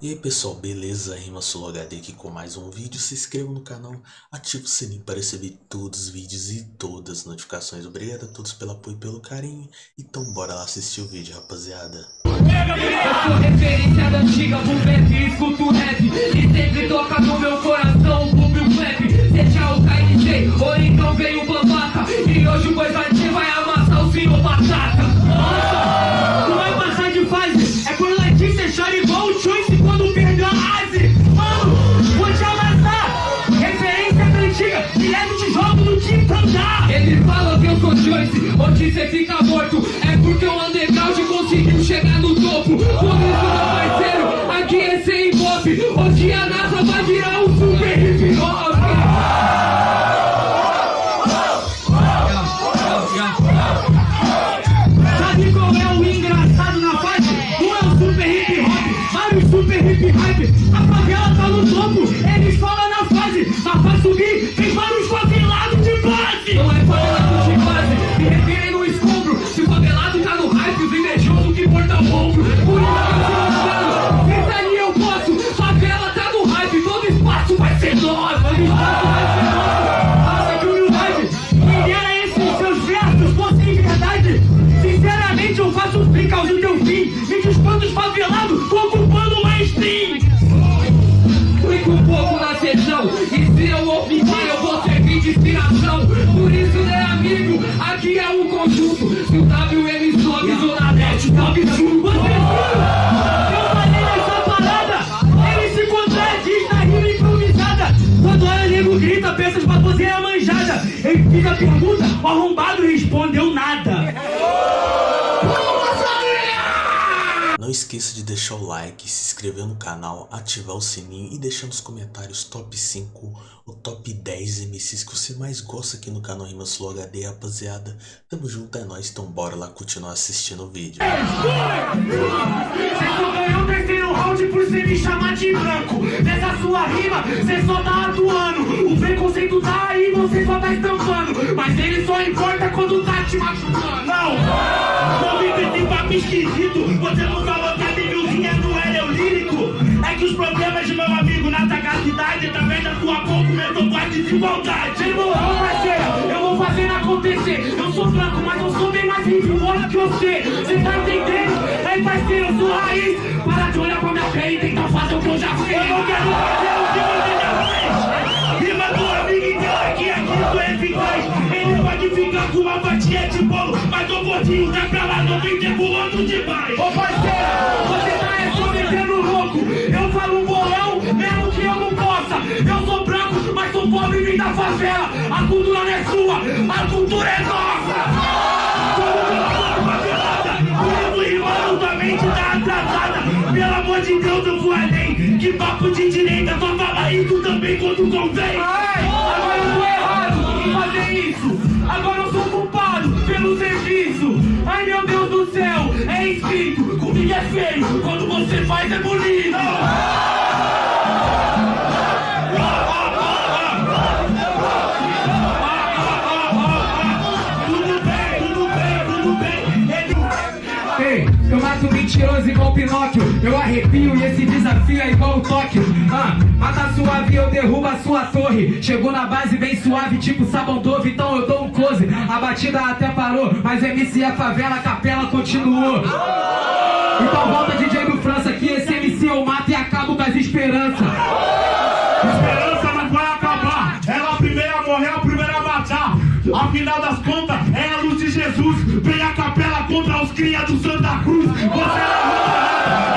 E aí pessoal, beleza? Rima HD aqui com mais um vídeo. Se inscreva no canal, ative o sininho para receber todos os vídeos e todas as notificações. Obrigado a todos pelo apoio e pelo carinho. Então bora lá assistir o vídeo, rapaziada. Eu sou referência da antiga pro rap, escuto rap E sempre toca no meu coração o Bubble Clap Seja o Você fica morto. É porque o underground conseguiu chegar no topo. Por isso meu parceiro, aqui é sem pop Hoje a NASA vai virar um super hip hop. Sabe qual é o engraçado na fase? Não é o super hip hop, mas o super hip hype A favela tá no topo, eles falam o WM sobe, Zona Net, sobe junto Você eu falei nessa parada Ele se contradiz na rima improvisada. Quando olha nego grita, pensa pra você é manjada. Ele fica a pergunta, o arrombado respondeu nada esqueça de deixar o like, se inscrever no canal, ativar o sininho e deixar nos comentários top 5 ou top 10 MCs que você mais gosta aqui no canal Rimas Flow HD, rapaziada. Tamo junto, é nóis, então bora lá continuar assistindo o vídeo. Por você só tá atuando. O preconceito tá aí, você só tá estampando. Mas ele só importa quando tá te machucando. Não, não esquisito. Você não que os problemas de meu amigo na sagacidade Através da sua boca começou com a desigualdade Irmão, parceiro, eu vou fazer acontecer. Eu sou branco, mas eu sou bem mais rigoroso que você. Você tá entendendo? Aí parceiro, eu sou raiz. Para de olhar pra minha pele e tentar fazer o que eu já fiz. Eu não quero fazer o que você já fez. Rima do amigo então aqui, aqui é eficaz Ele pode ficar com uma fatia de bolo Mas o gordinho tá pra lá, não vem pulando demais. Ô parceiro, você tá é Eu sou branco, mas sou pobre e vim da favela. A cultura não é sua, a cultura é nossa. Mesmo rimando, tua mente tá atrasada. Pelo amor de Deus, eu vou além. Que papo de direita, só fala isso também quando convém. Agora eu tô errado em fazer isso. Agora eu sou culpado pelo serviço. Ai meu Deus do céu, é escrito. Comigo é feio, quando você faz é bonito Ei, eu mato mentiroso igual Pinóquio Eu arrepio e esse desafio é igual o Tóquio ah, Mata suave eu derrubo a sua torre Chegou na base bem suave tipo sabão dove Então eu dou um close A batida até parou Mas MC a favela, a capela continuou Então volta DJ do França Que esse MC eu mato e acabo com as esperanças Esperança não vai acabar. Ela a primeira a morrer, a primeira a matar. Afinal das contas, é a luz de Jesus. Contra os cria do Santa Cruz. Você não muda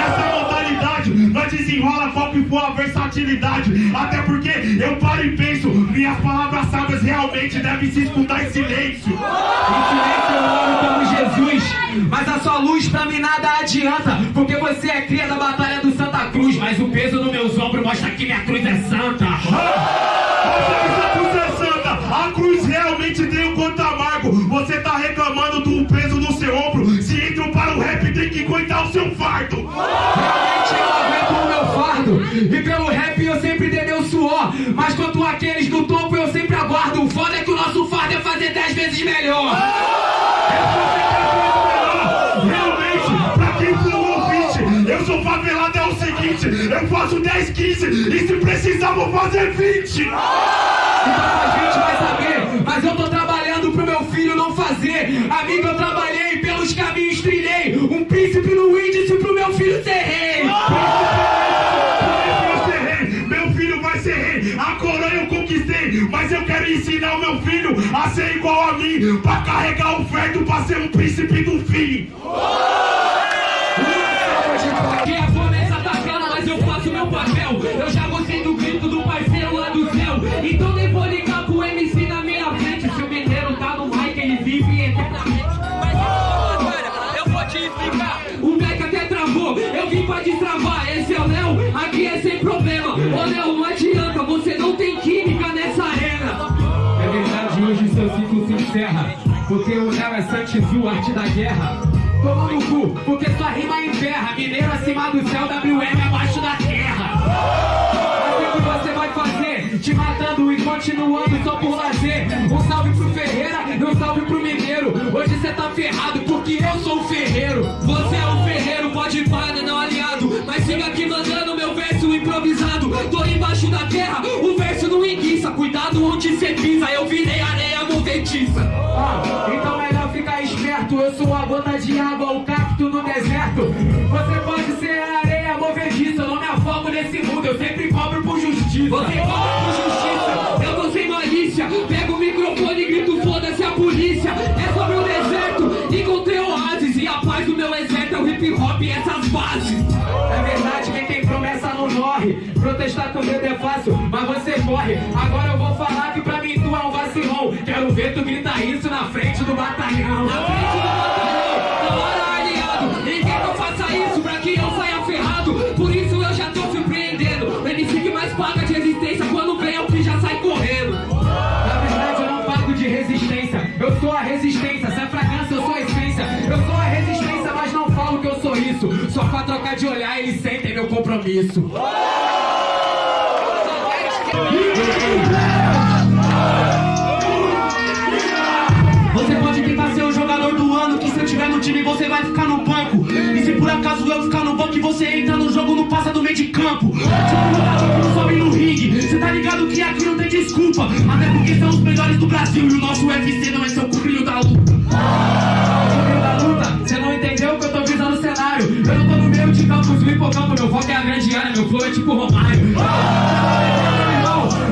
essa modalidade. Nós desenrola foco e boa versatilidade. Até porque eu paro e penso, minhas palavras sábias realmente devem se escutar em silêncio. Em silêncio eu oro como Jesus Mas a sua luz pra mim nada adianta Porque você é cria da batalha do Santa Cruz Mas o peso nos meus ombros mostra que minha cruz é santa Essa Mas quanto aqueles do topo eu sempre aguardo O foda é que o nosso fardo é fazer dez vezes melhor Realmente, pra quem for ouvinte, eu sou favelado é o seguinte: eu eu faço 10, 15 e se precisar vou fazer 20. Então a gente vai saber, mas eu tô trabalhando pro meu filho não fazer. Amigo, eu trabalhei, pelos caminhos trilhei. Um príncipe no índice pro meu filho ser rei. Rei. A coroa eu conquistei, mas eu quero ensinar o meu filho a ser igual a mim, pra carregar o feto, pra ser um príncipe do fim. Que É Santizu, arte da guerra. Toma no cu, porque sua rima emperra. Mineiro acima do céu, WM abaixo da terra. Assim que você vai fazer, te matando e continuando só por lazer. Um salve pro Ferreira e um salve pro Mineiro. Hoje cê tá ferrado porque eu sou o ferreiro. Você é o ferreiro, pode parar, não aliado. Mas siga aqui mandando meu verso improvisado. Tô embaixo da terra, o verso não enguiça. Cuidado onde cê pisa, eu virei areia movediça. Ah, então melhor esperto. Eu sou a gota de água, o cacto no deserto. Você pode ser a areia movediça. Eu não me afogo nesse mundo, eu sempre cobro por justiça. Você cobra por justiça, eu tô sem malícia. Pego o microfone e grito: foda-se a polícia. É sobre o deserto, encontrei oásis. E a paz do meu exército é o hip hop e essas bases. É verdade, quem tem promessa não morre. Protestar com medo é fácil, mas você morre. Agora eu vou falar que pra mim tu é um vacilão. Quero ver tu gritar isso na frente do batalhão. Na frente do batalhão, na hora aliado. Ninguém que eu faça isso pra que eu saia ferrado. Por isso eu já tô surpreendendo. O MC que mais paga de resistência quando vem é o que já sai correndo. Na verdade eu não pago de resistência. Eu sou a resistência. Se é fragrância, eu sou a essência. Eu sou a resistência, mas não falo que eu sou isso. Só pra trocar de olhar, eles sentem meu compromisso. De campo. Cê tá ligado que aqui não tem desculpa. Até porque são os melhores do Brasil e o nosso UFC não é seu cupinho da luta. Meio da luta, você não entendeu que eu tô visando o cenário. Eu não tô no meio de campos, no hipocampo, meu foco é a grande área, meu flow é tipo Romário.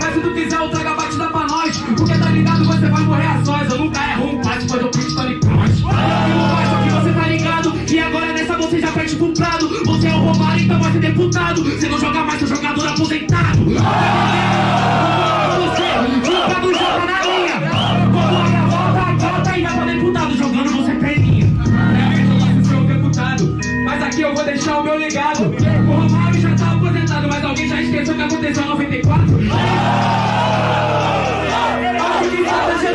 Mas se tu quiser, eu trago a batida pra nós. Porque tá ligado, você vai morrer a sós. Eu nunca erro um passe, mas eu pinto Tony Cross. Só que você tá ligado que agora nessa você já perde pro Prado. Ser deputado. Você não joga mais, seu jogador aposentado. Você não joga na linha. Quando olha a volta, volta e vai pra deputado. Jogando você perninha. É mesmo, mas eu sou o deputado. Mas aqui eu vou deixar o meu legado. O Romário já tá aposentado, mas alguém já esqueceu que aconteceu em 94? Acho que nada você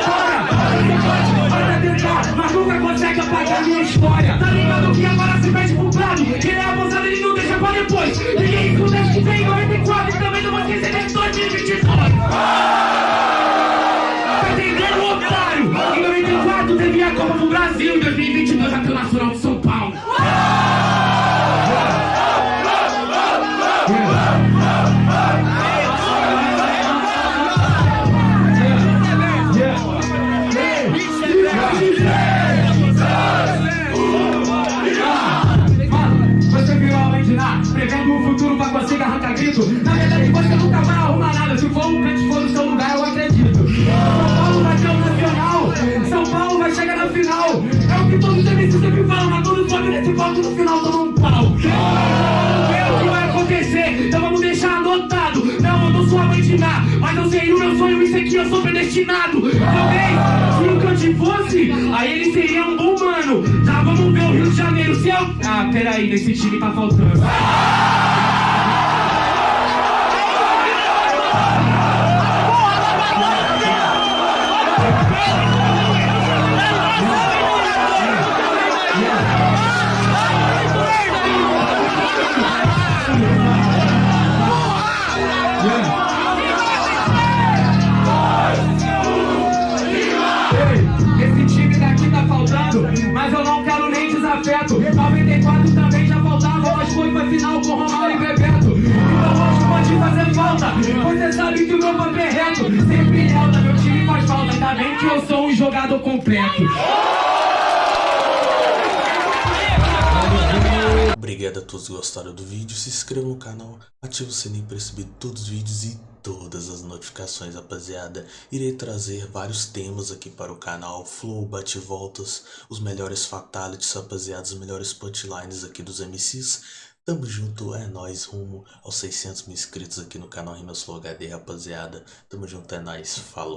nunca consegue apagar minha história. Tá ligado que agora você perde pro Prado. Ele é abusado, ele não deixa pra depois. Ninguém escuta que vem em 94 e também não vai esquecer de 2022. Tá entendendo, otário? Em 94 teve a Copa do Brasil, em 2022 grito. Na verdade, você nunca vai arrumar nada. Se for um canto for no seu lugar, eu acredito. São Paulo vai ter o nacional, São Paulo vai chegar na final. É o que todos os MCs sempre falam, mas todos sobem nesse palco no final dando um pau. É o que vai acontecer, então vamos deixar anotado. Não, eu não sou a mãe de Ná, mas eu sei o meu sonho, isso aqui eu sou predestinado. Talvez, se o Cante fosse, aí ele seria um bom mano. Já vamos ver o Rio de Janeiro, se eu... Ah, peraí, nesse time tá faltando. Ei, completo. Obrigado a todos que gostaram do vídeo, se inscreva no canal, ative o sininho para receber todos os vídeos e todas as notificações, rapaziada. Irei trazer vários temas aqui para o canal, flow, bate-voltas, os melhores fatalities, rapaziada, os melhores punchlines aqui dos MCs. Tamo junto, é nóis, rumo aos 600 mil inscritos aqui no canal Rimas Flow HD, rapaziada. Tamo junto, é nóis, falou.